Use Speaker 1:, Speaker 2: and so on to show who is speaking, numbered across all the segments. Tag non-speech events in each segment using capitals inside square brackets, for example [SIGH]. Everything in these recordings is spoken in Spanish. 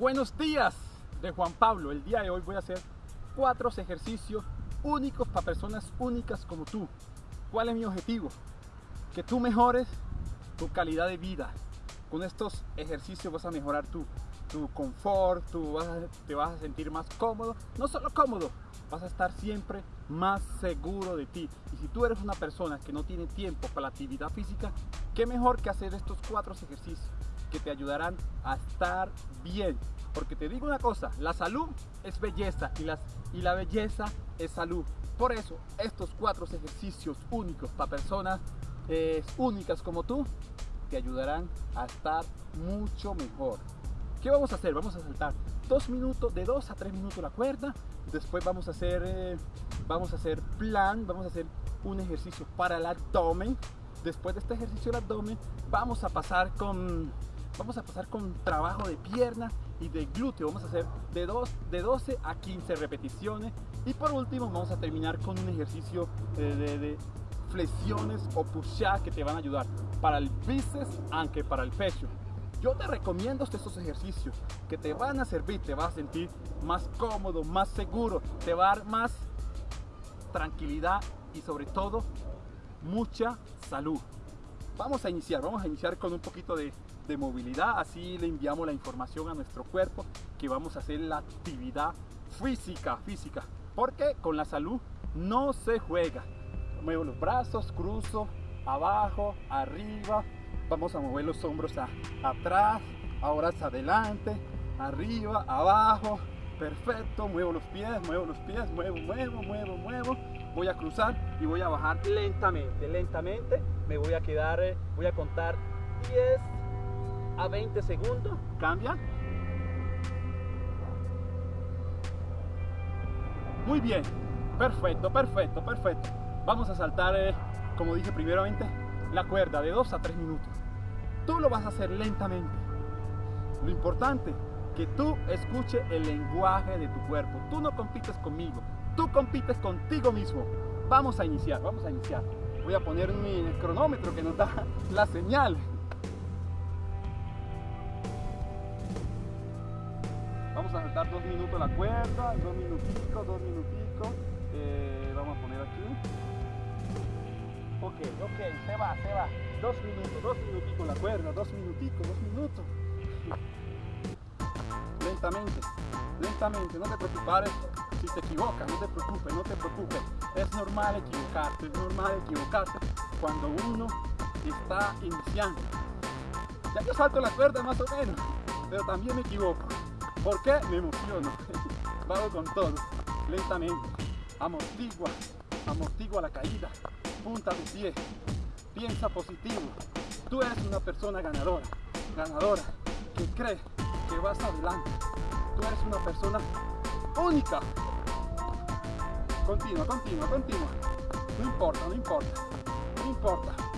Speaker 1: Buenos días de Juan Pablo. El día de hoy voy a hacer cuatro ejercicios únicos para personas únicas como tú. ¿Cuál es mi objetivo? Que tú mejores tu calidad de vida. Con estos ejercicios vas a mejorar tu, tu confort, tú te vas a sentir más cómodo. No solo cómodo, vas a estar siempre más seguro de ti. Y si tú eres una persona que no tiene tiempo para la actividad física, qué mejor que hacer estos cuatro ejercicios que te ayudarán a estar bien. Porque te digo una cosa, la salud es belleza y, las, y la belleza es salud. Por eso, estos cuatro ejercicios únicos para personas eh, únicas como tú, te ayudarán a estar mucho mejor. ¿Qué vamos a hacer? Vamos a saltar dos minutos, de dos a tres minutos la cuerda. Después vamos a hacer, eh, vamos a hacer plan, vamos a hacer un ejercicio para el abdomen. Después de este ejercicio del abdomen, vamos a pasar con Vamos a pasar con trabajo de pierna y de glúteo. Vamos a hacer de, dos, de 12 a 15 repeticiones. Y por último vamos a terminar con un ejercicio de, flexiones o push-up que te van a ayudar para el bíceps, aunque para el pecho. Yo te recomiendo estos ejercicios que te van a servir, te vas a sentir más cómodo, más seguro, te va a dar más tranquilidad y sobre todo mucha salud. Vamos a iniciar, vamos a iniciar con un poquito de, de movilidad, así le enviamos la información a nuestro cuerpo que vamos a hacer la actividad física, física, porque con la salud no se juega. Muevo los brazos, cruzo, abajo, arriba, vamos a mover los hombros a, atrás, ahora hacia adelante, arriba, abajo, perfecto, muevo los pies, muevo los pies, muevo, muevo, muevo, muevo, voy a cruzar y voy a bajar lentamente, lentamente, me voy a quedar, eh, voy a contar 10, a 20 segundos. Cambia. Muy bien. Perfecto, perfecto, perfecto. Vamos a saltar, eh, como dije primeramente, la cuerda de 2 a 3 minutos. Tú lo vas a hacer lentamente. Lo importante, que tú escuches el lenguaje de tu cuerpo. Tú no compites conmigo, tú compites contigo mismo. Vamos a iniciar, vamos a iniciar. Voy a poner mi cronómetro que nos da [LAUGHS] la señal. Vamos a saltar dos minutos la cuerda, dos minuticos, dos minuticos. Eh, vamos a poner aquí. Ok, ok, se va, se va. Dos minutos, dos minuticos la cuerda, dos minuticos, dos minutos. [LAUGHS] Lentamente, lentamente, no te preocupes si te equivocas, no te preocupes, no te preocupes. Es normal equivocarte, es normal equivocarte cuando uno está iniciando. Ya yo salto la cuerda más o menos, pero también me equivoco. ¿Por qué? Me emociono. [LAUGHS] Vago con todo, lentamente. Amortigua, amortigua la caída. Punta de pie. Piensa positivo. Tú eres una persona ganadora, ganadora, que cree que vas adelante. Tú eres una persona única. Continua, continua, continua. No importa, no importa, no importa.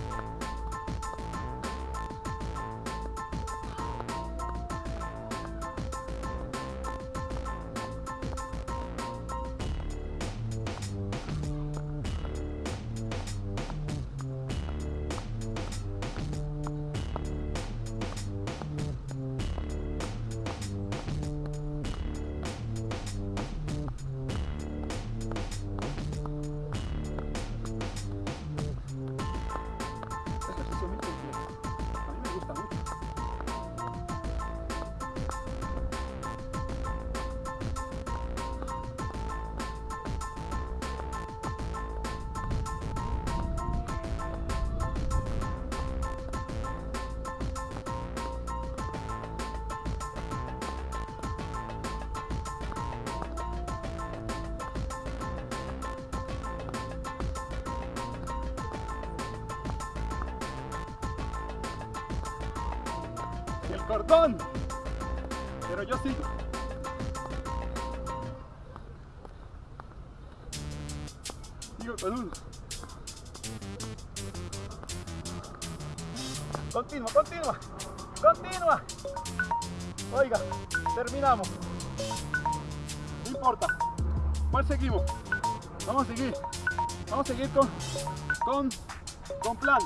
Speaker 1: Cordón. Pero yo sigo. Sigo con uno. Continua, continua. Continua. Oiga, terminamos. No importa. ¿Cuál seguimos? Vamos a seguir. Vamos a seguir con, con, con plan.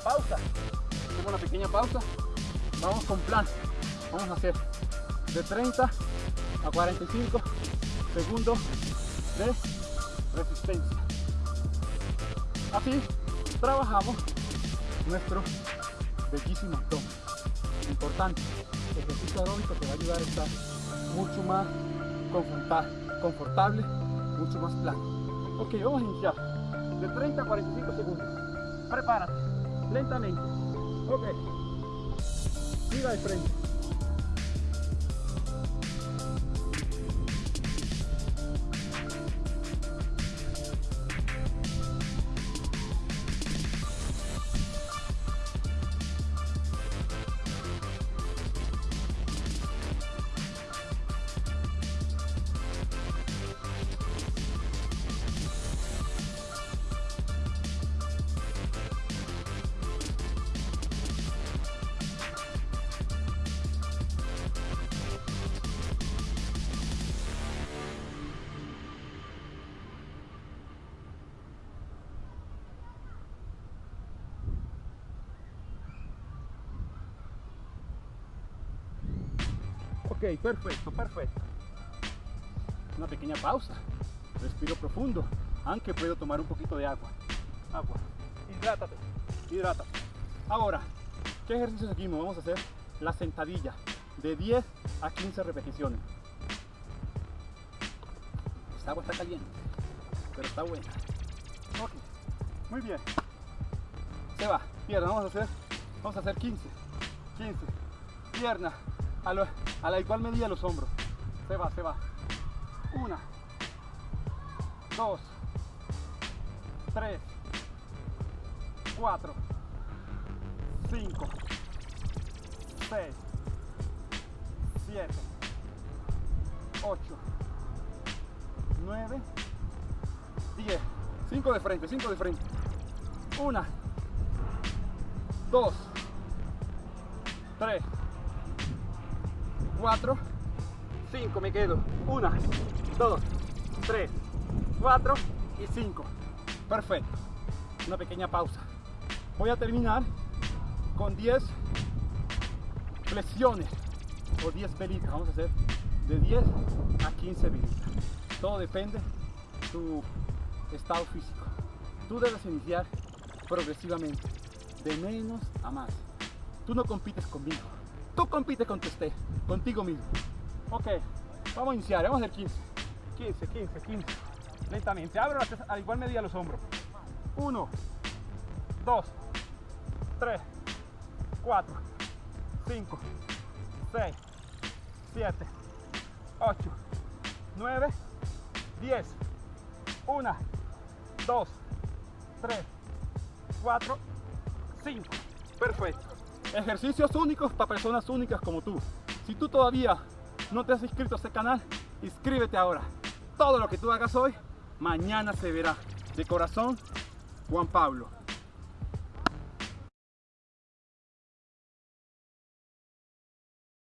Speaker 1: Pausa. Hacemos una pequeña pausa. Vamos con plan. Vamos a hacer de 30 a 45 segundos de resistencia. Así trabajamos nuestro bellísimo abdomen. Importante, el ejercicio aeróbico te va a ayudar a estar mucho más confortable, mucho más plano. Ok, vamos a iniciar de 30 a 45 segundos. Prepárate, lentamente. Ok, mira de frente. Ok, perfecto, perfecto. Una pequeña pausa. Respiro profundo, aunque puedo tomar un poquito de agua. Agua. Hidrátate, hidrátate. Ahora, ¿qué ejercicio seguimos? Vamos a hacer la sentadilla de 10 a 15 repeticiones. Esta agua está caliente, pero está buena. Ok, muy bien. Se va, pierna, vamos a hacer, vamos a hacer 15, 15, pierna, a, la igual medida los hombros. Se va, se va. Una, dos, tres, cuatro, cinco, seis, siete, ocho, nueve, diez. Cinco de frente, cinco de frente. Una, dos, tres, 4, 5, me quedo. 1, 2, 3, 4 y 5. Perfecto. Una pequeña pausa. Voy a terminar con 10 flexiones o 10 velitas. Vamos a hacer de 10 a 15 velitas. Todo depende de tu estado físico. Tú debes iniciar progresivamente, de menos a más. Tú no compites conmigo Tú compites con esté, contigo mismo. Ok, vamos a iniciar, vamos a hacer 15. 15, 15, 15. Lentamente, abro a igual medida los hombros. 1, 2, 3, 4, 5, 6, 7, 8, 9, 10. 1, 2, 3, 4, 5. Perfecto. Ejercicios únicos para personas únicas como tú. Si tú todavía no te has inscrito a este canal, inscríbete ahora. Todo lo que tú hagas hoy, mañana se verá. De corazón, Juan Pablo.